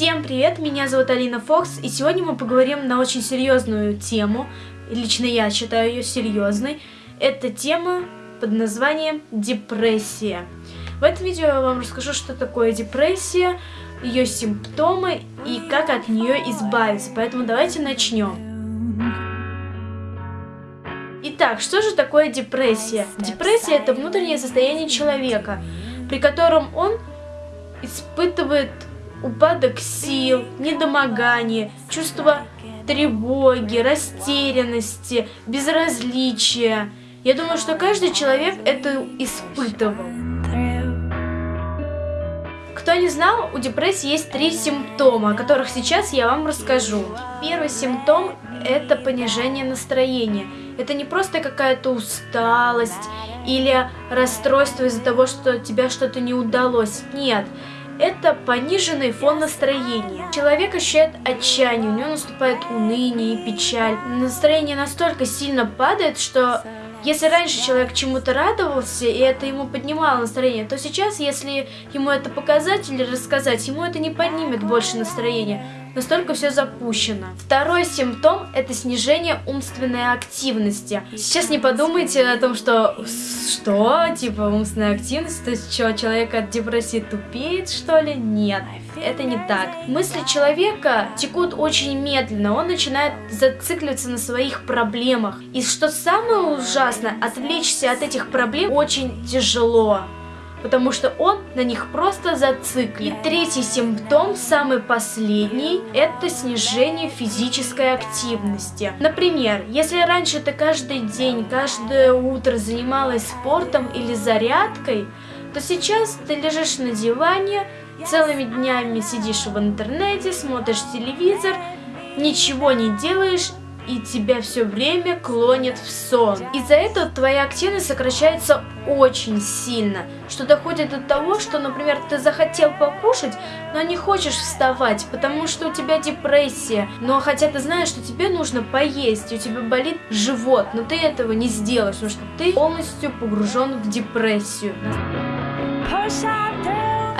меня зовут Алина Фокс, и сегодня мы поговорим на очень серьезную тему. Лично я считаю ее серьезной. Это тема под названием депрессия. В этом видео я вам расскажу, что такое депрессия, ее симптомы и как от нее избавиться. Поэтому давайте начнем. Итак, что же такое депрессия? Депрессия это внутреннее состояние человека, при котором он испытывает упадок сил, недомогание, чувство тревоги, растерянности, безразличия. Я думаю, что каждый человек это испытывал. Кто не знал, у депрессии есть три симптома, о которых сейчас я вам расскажу. Первый симптом – это понижение настроения. Это не просто какая-то усталость или расстройство из-за того, что тебе что-то не удалось. Нет, это пониженный фон настроения. Человек ощущает отчаяние, у него наступает уныние и печаль. Настроение настолько сильно падает, что если раньше человек чему-то радовался, и это ему поднимало настроение, то сейчас, если ему это показать или рассказать, ему это не поднимет больше настроения. Настолько все запущено. Второй симптом – это снижение умственной активности. Сейчас не подумайте о том, что что, типа умственная активность, то есть что, человек от депрессии тупеет, что ли? Нет, это не так. Мысли человека текут очень медленно, он начинает зацикливаться на своих проблемах. И что самое ужасное, отвлечься от этих проблем очень тяжело потому что он на них просто зациклен. И третий симптом, самый последний, это снижение физической активности. Например, если раньше ты каждый день, каждое утро занималась спортом или зарядкой, то сейчас ты лежишь на диване, целыми днями сидишь в интернете, смотришь телевизор, ничего не делаешь и тебя все время клонит в сон. Из-за этого твоя активность сокращается очень сильно, что доходит до того, что, например, ты захотел покушать, но не хочешь вставать, потому что у тебя депрессия, но хотя ты знаешь, что тебе нужно поесть, у тебя болит живот, но ты этого не сделаешь, потому что ты полностью погружен в депрессию.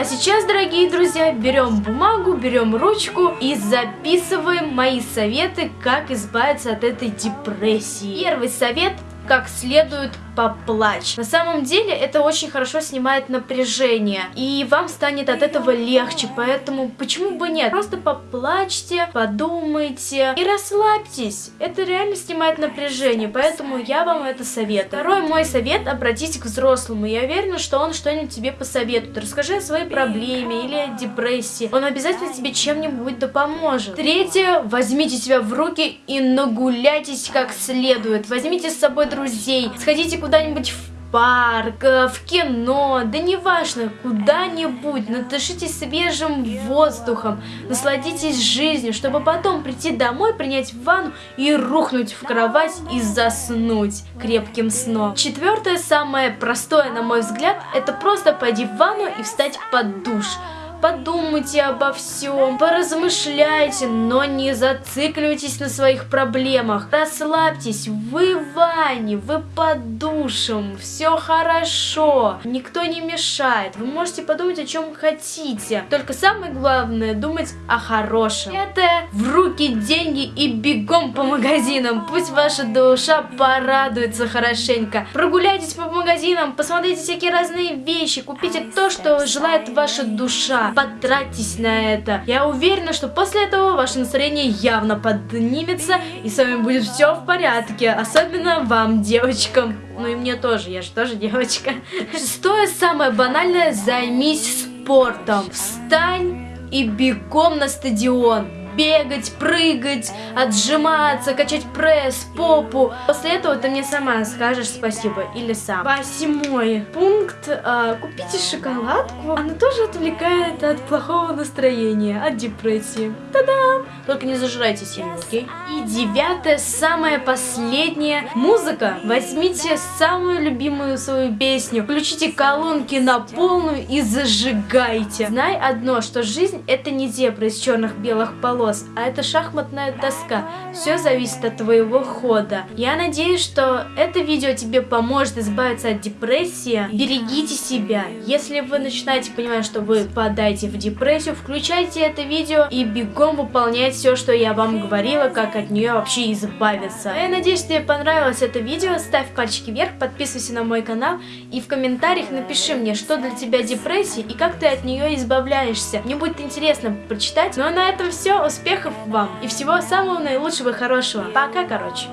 А сейчас, дорогие друзья, берем бумагу, берем ручку и записываем мои советы, как избавиться от этой депрессии. Первый совет как следует поплачь. На самом деле это очень хорошо снимает напряжение, и вам станет от этого легче, поэтому почему бы нет? Просто поплачьте, подумайте и расслабьтесь. Это реально снимает напряжение, поэтому я вам это советую. Второй мой совет, обратитесь к взрослому. Я уверена, что он что-нибудь тебе посоветует. Расскажи о своей проблеме или о депрессии. Он обязательно тебе чем-нибудь да поможет. Третье, возьмите себя в руки и нагуляйтесь как следует. Возьмите с собой друзей, сходите куда-нибудь в парк, э, в кино, да неважно, куда-нибудь, надышитесь свежим воздухом, насладитесь жизнью, чтобы потом прийти домой, принять ванну и рухнуть в кровать и заснуть крепким сном. Четвертое, самое простое, на мой взгляд, это просто пойти в ванну и встать под душ подумайте обо всем, поразмышляйте, но не зацикливайтесь на своих проблемах. Расслабьтесь, вы в ванне, вы под душем, все хорошо, никто не мешает, вы можете подумать о чем хотите. Только самое главное думать о хорошем. Это в руки деньги и по магазинам, пусть ваша душа порадуется хорошенько. Прогуляйтесь по магазинам, посмотрите всякие разные вещи, купите то, что желает ваша душа потратьтесь на это. Я уверена, что после этого ваше настроение явно поднимется, и с вами будет все в порядке, особенно вам, девочкам. Ну и мне тоже, я же тоже девочка. Шестое, самое банальное, займись спортом. Встань и бегом на стадион бегать, прыгать, отжиматься, качать пресс, попу. После этого ты мне сама скажешь спасибо или сам. Восьмой пункт. Э, купите шоколадку. Она тоже отвлекает от плохого настроения, от депрессии. Та-дам! Только не зажирайте сильно, окей? И девятое, самое последнее. Музыка. Возьмите самую любимую свою песню, включите колонки на полную и зажигайте. Знай одно, что жизнь это не зебра из черных-белых полос, полос, а это шахматная доска. Все зависит от твоего хода. Я надеюсь, что это видео тебе поможет избавиться от депрессии. Берегите себя. Если вы начинаете понимать, что вы попадаете в депрессию, включайте это видео и бегом потом выполнять все, что я вам говорила, как от нее вообще избавиться. Я надеюсь, тебе понравилось это видео. Ставь пальчики вверх, подписывайся на мой канал и в комментариях напиши мне, что для тебя депрессия и как ты от нее избавляешься. Мне будет интересно прочитать. Ну а на этом все. Успехов вам и всего самого наилучшего и хорошего. Пока, короче.